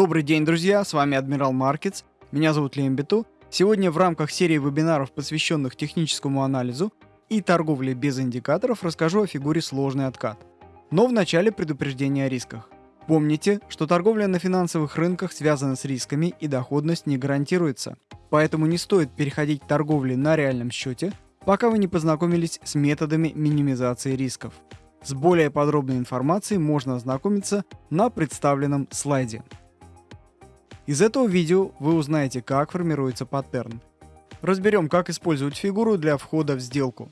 Добрый день, друзья, с вами Адмирал Маркетс, меня зовут Лембиту. Сегодня в рамках серии вебинаров, посвященных техническому анализу и торговле без индикаторов, расскажу о фигуре сложный откат. Но вначале предупреждение о рисках. Помните, что торговля на финансовых рынках связана с рисками и доходность не гарантируется. Поэтому не стоит переходить к торговле на реальном счете, пока вы не познакомились с методами минимизации рисков. С более подробной информацией можно ознакомиться на представленном слайде. Из этого видео вы узнаете, как формируется паттерн. Разберем, как использовать фигуру для входа в сделку.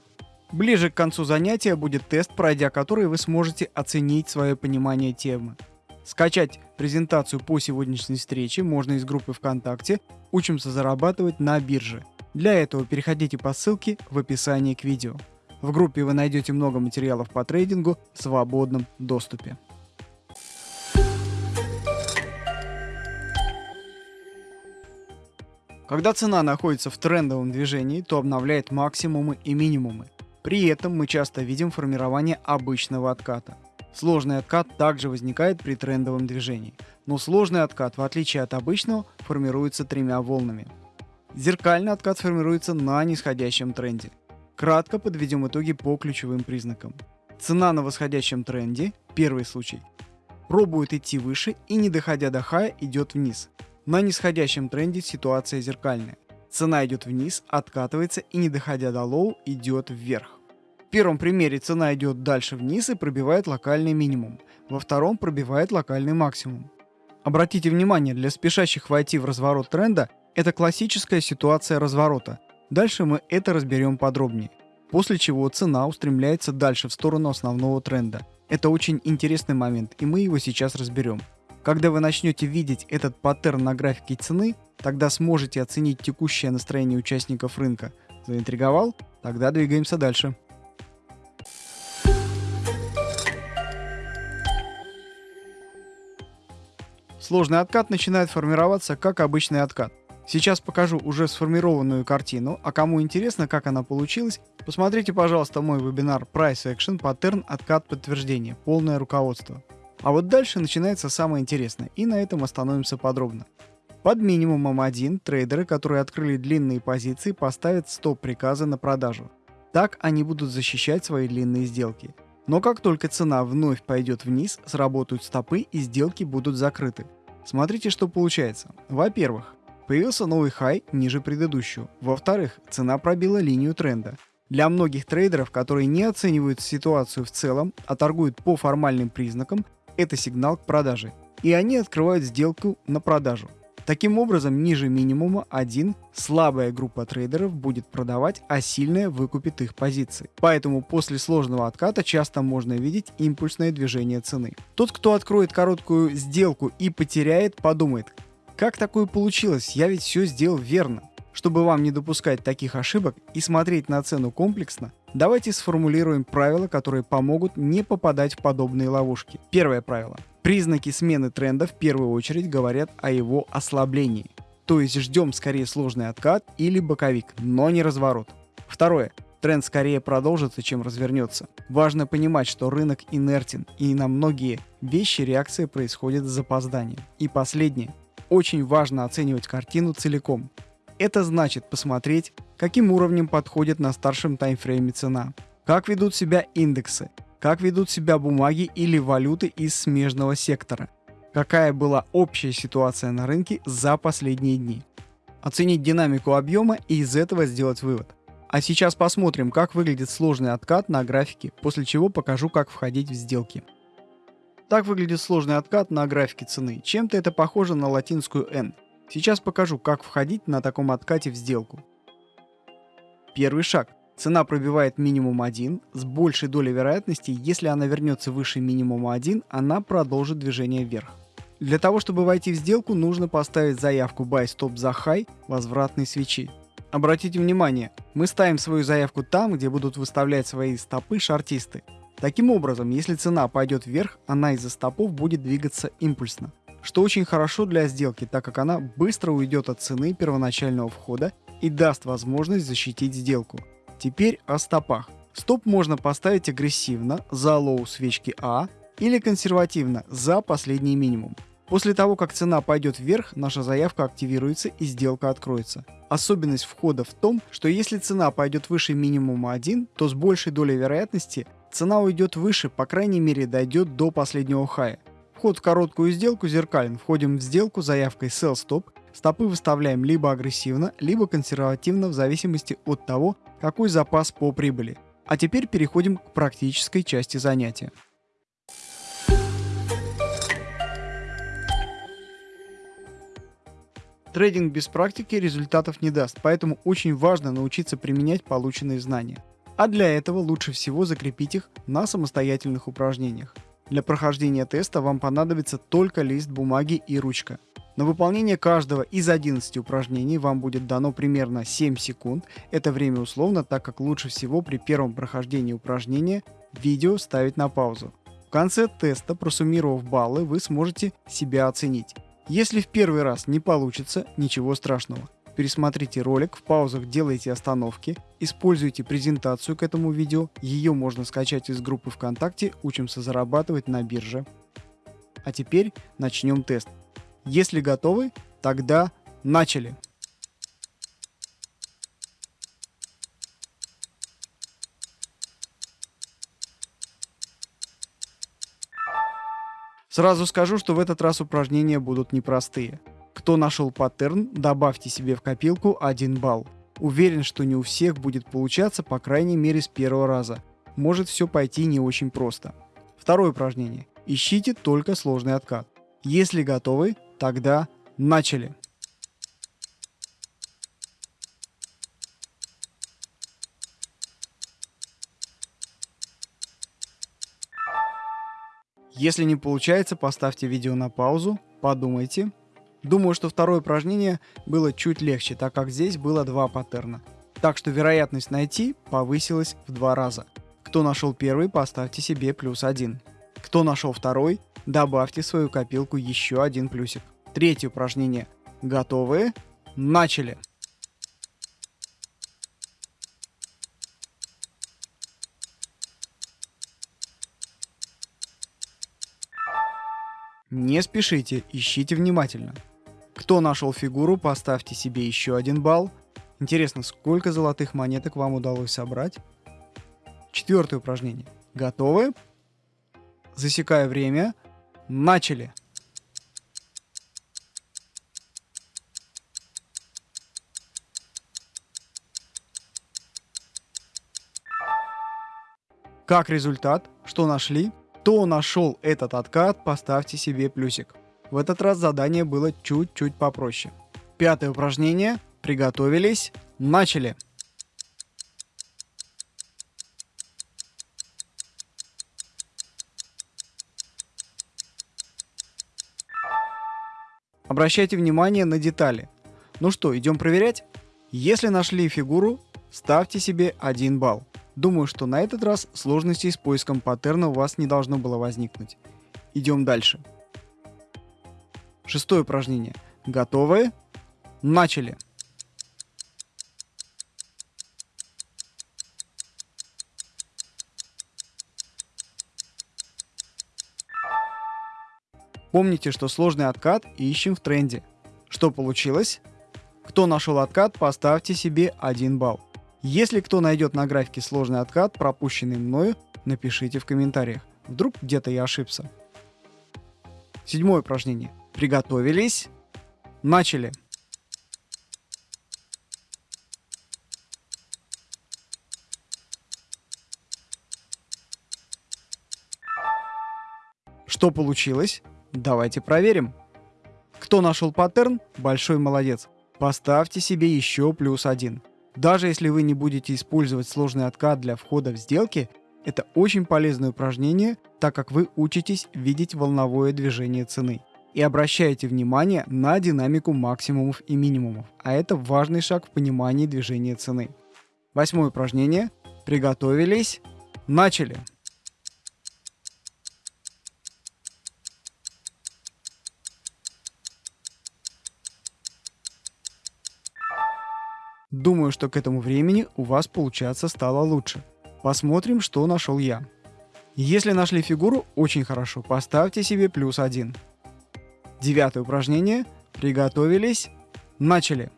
Ближе к концу занятия будет тест, пройдя который вы сможете оценить свое понимание темы. Скачать презентацию по сегодняшней встрече можно из группы ВКонтакте «Учимся зарабатывать на бирже». Для этого переходите по ссылке в описании к видео. В группе вы найдете много материалов по трейдингу в свободном доступе. Когда цена находится в трендовом движении, то обновляет максимумы и минимумы. При этом мы часто видим формирование обычного отката. Сложный откат также возникает при трендовом движении, но сложный откат, в отличие от обычного, формируется тремя волнами. Зеркальный откат формируется на нисходящем тренде. Кратко подведем итоги по ключевым признакам. Цена на восходящем тренде, первый случай, пробует идти выше и не доходя до хая идет вниз. На нисходящем тренде ситуация зеркальная. Цена идет вниз, откатывается и не доходя до low идет вверх. В первом примере цена идет дальше вниз и пробивает локальный минимум. Во втором пробивает локальный максимум. Обратите внимание, для спешащих войти в разворот тренда это классическая ситуация разворота, Дальше мы это разберем подробнее. После чего цена устремляется дальше в сторону основного тренда. Это очень интересный момент, и мы его сейчас разберем. Когда вы начнете видеть этот паттерн на графике цены, тогда сможете оценить текущее настроение участников рынка. Заинтриговал? Тогда двигаемся дальше. Сложный откат начинает формироваться как обычный откат. Сейчас покажу уже сформированную картину, а кому интересно, как она получилась, посмотрите, пожалуйста, мой вебинар Price Action Pattern Откат подтверждения, полное руководство. А вот дальше начинается самое интересное, и на этом остановимся подробно. Под минимумом 1 трейдеры, которые открыли длинные позиции, поставят стоп-приказы на продажу. Так они будут защищать свои длинные сделки. Но как только цена вновь пойдет вниз, сработают стопы и сделки будут закрыты. Смотрите, что получается. Во-первых, Появился новый хай ниже предыдущего. Во-вторых, цена пробила линию тренда. Для многих трейдеров, которые не оценивают ситуацию в целом, а торгуют по формальным признакам, это сигнал к продаже. И они открывают сделку на продажу. Таким образом, ниже минимума 1 слабая группа трейдеров будет продавать, а сильная выкупит их позиции. Поэтому после сложного отката часто можно видеть импульсное движение цены. Тот, кто откроет короткую сделку и потеряет, подумает, как такое получилось? Я ведь все сделал верно. Чтобы вам не допускать таких ошибок и смотреть на цену комплексно, давайте сформулируем правила, которые помогут не попадать в подобные ловушки. Первое правило. Признаки смены тренда в первую очередь говорят о его ослаблении. То есть ждем скорее сложный откат или боковик, но не разворот. Второе. Тренд скорее продолжится, чем развернется. Важно понимать, что рынок инертен, и на многие вещи реакция происходит с запозданием. И последнее очень важно оценивать картину целиком. Это значит посмотреть, каким уровнем подходит на старшем таймфрейме цена, как ведут себя индексы, как ведут себя бумаги или валюты из смежного сектора, какая была общая ситуация на рынке за последние дни. Оценить динамику объема и из этого сделать вывод. А сейчас посмотрим, как выглядит сложный откат на графике, после чего покажу, как входить в сделки. Так выглядит сложный откат на графике цены. Чем-то это похоже на латинскую N. Сейчас покажу, как входить на таком откате в сделку. Первый шаг. Цена пробивает минимум 1. С большей долей вероятности, если она вернется выше минимума 1, она продолжит движение вверх. Для того, чтобы войти в сделку, нужно поставить заявку Buy Stop за High возвратной свечи. Обратите внимание, мы ставим свою заявку там, где будут выставлять свои стопы шартисты. Таким образом, если цена пойдет вверх, она из-за стопов будет двигаться импульсно, что очень хорошо для сделки, так как она быстро уйдет от цены первоначального входа и даст возможность защитить сделку. Теперь о стопах. Стоп можно поставить агрессивно за low свечки А или консервативно за последний минимум. После того, как цена пойдет вверх, наша заявка активируется и сделка откроется. Особенность входа в том, что если цена пойдет выше минимума 1, то с большей долей вероятности цена уйдет выше, по крайней мере дойдет до последнего хая. Вход в короткую сделку зеркален. Входим в сделку заявкой Sell Stop. Стопы выставляем либо агрессивно, либо консервативно в зависимости от того, какой запас по прибыли. А теперь переходим к практической части занятия. Трейдинг без практики результатов не даст, поэтому очень важно научиться применять полученные знания. А для этого лучше всего закрепить их на самостоятельных упражнениях. Для прохождения теста вам понадобится только лист бумаги и ручка. На выполнение каждого из 11 упражнений вам будет дано примерно 7 секунд. Это время условно, так как лучше всего при первом прохождении упражнения видео ставить на паузу. В конце теста, просуммировав баллы, вы сможете себя оценить. Если в первый раз не получится, ничего страшного. Пересмотрите ролик, в паузах делайте остановки, используйте презентацию к этому видео, ее можно скачать из группы ВКонтакте «Учимся зарабатывать на бирже». А теперь начнем тест. Если готовы, тогда начали! Сразу скажу, что в этот раз упражнения будут непростые. Кто нашел паттерн, добавьте себе в копилку 1 балл. Уверен, что не у всех будет получаться, по крайней мере с первого раза. Может все пойти не очень просто. Второе упражнение. Ищите только сложный откат. Если готовы, тогда начали. Если не получается, поставьте видео на паузу, подумайте. Думаю, что второе упражнение было чуть легче, так как здесь было два паттерна. Так что вероятность найти повысилась в два раза. Кто нашел первый, поставьте себе плюс один. Кто нашел второй, добавьте в свою копилку еще один плюсик. Третье упражнение. Готовы? Начали! Не спешите, ищите внимательно. Кто нашел фигуру, поставьте себе еще один балл. Интересно, сколько золотых монеток вам удалось собрать? Четвертое упражнение. Готовы? Засекая время. Начали! Как результат? Что нашли? Кто нашел этот откат, поставьте себе плюсик. В этот раз задание было чуть-чуть попроще. Пятое упражнение. Приготовились. Начали. Обращайте внимание на детали. Ну что, идем проверять? Если нашли фигуру, ставьте себе 1 балл. Думаю, что на этот раз сложностей с поиском паттерна у вас не должно было возникнуть. Идем дальше. Шестое упражнение. Готовы? Начали! Помните, что сложный откат ищем в тренде. Что получилось? Кто нашел откат, поставьте себе 1 балл. Если кто найдет на графике сложный откат, пропущенный мною, напишите в комментариях. Вдруг где-то я ошибся. Седьмое упражнение. Приготовились. Начали. Что получилось? Давайте проверим. Кто нашел паттерн, большой молодец. Поставьте себе еще плюс один. Даже если вы не будете использовать сложный откат для входа в сделки, это очень полезное упражнение, так как вы учитесь видеть волновое движение цены и обращаете внимание на динамику максимумов и минимумов, а это важный шаг в понимании движения цены. Восьмое упражнение. Приготовились. Начали! Думаю, что к этому времени у вас получаться стало лучше. Посмотрим, что нашел я. Если нашли фигуру, очень хорошо, поставьте себе плюс один. Девятое упражнение. Приготовились. Начали.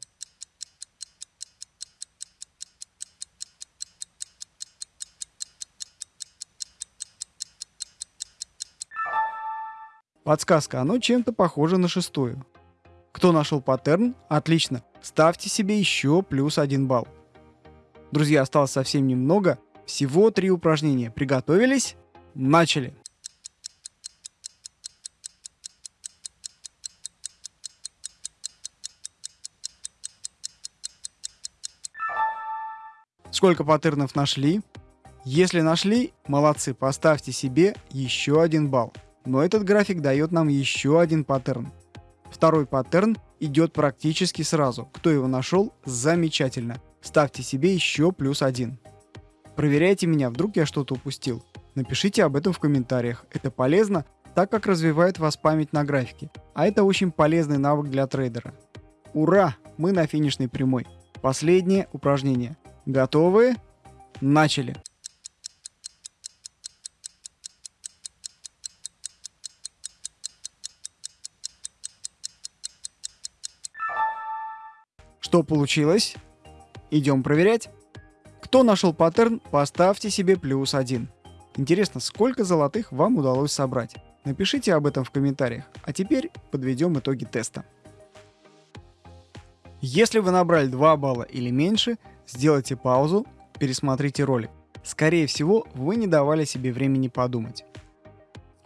Подсказка, оно чем-то похоже на шестую. Кто нашел паттерн? Отлично. Ставьте себе еще плюс один балл. Друзья, осталось совсем немного. Всего три упражнения. Приготовились? Начали. Сколько паттернов нашли? Если нашли, молодцы, поставьте себе еще один балл. Но этот график дает нам еще один паттерн. Второй паттерн идет практически сразу. Кто его нашел, замечательно. Ставьте себе еще плюс один. Проверяйте меня, вдруг я что-то упустил. Напишите об этом в комментариях. Это полезно, так как развивает вас память на графике. А это очень полезный навык для трейдера. Ура! Мы на финишной прямой. Последнее упражнение. Готовы? Начали! Что получилось? Идем проверять. Кто нашел паттерн, поставьте себе плюс один. Интересно, сколько золотых вам удалось собрать? Напишите об этом в комментариях. А теперь подведем итоги теста. Если вы набрали 2 балла или меньше, сделайте паузу, пересмотрите ролик. Скорее всего, вы не давали себе времени подумать.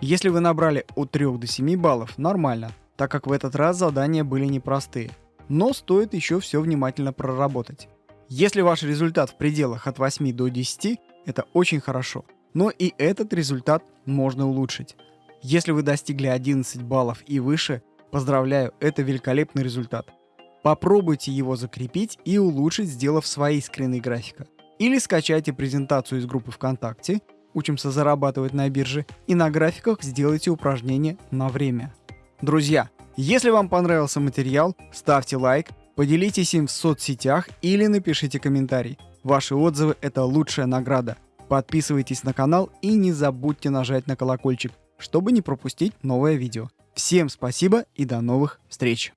Если вы набрали от 3 до 7 баллов, нормально, так как в этот раз задания были непростые – но стоит еще все внимательно проработать. Если ваш результат в пределах от 8 до 10, это очень хорошо, но и этот результат можно улучшить. Если вы достигли 11 баллов и выше, поздравляю, это великолепный результат. Попробуйте его закрепить и улучшить, сделав свои скрины графика. Или скачайте презентацию из группы ВКонтакте «Учимся зарабатывать на бирже» и на графиках сделайте упражнение на время. Друзья, если вам понравился материал, ставьте лайк, поделитесь им в соцсетях или напишите комментарий. Ваши отзывы – это лучшая награда. Подписывайтесь на канал и не забудьте нажать на колокольчик, чтобы не пропустить новое видео. Всем спасибо и до новых встреч!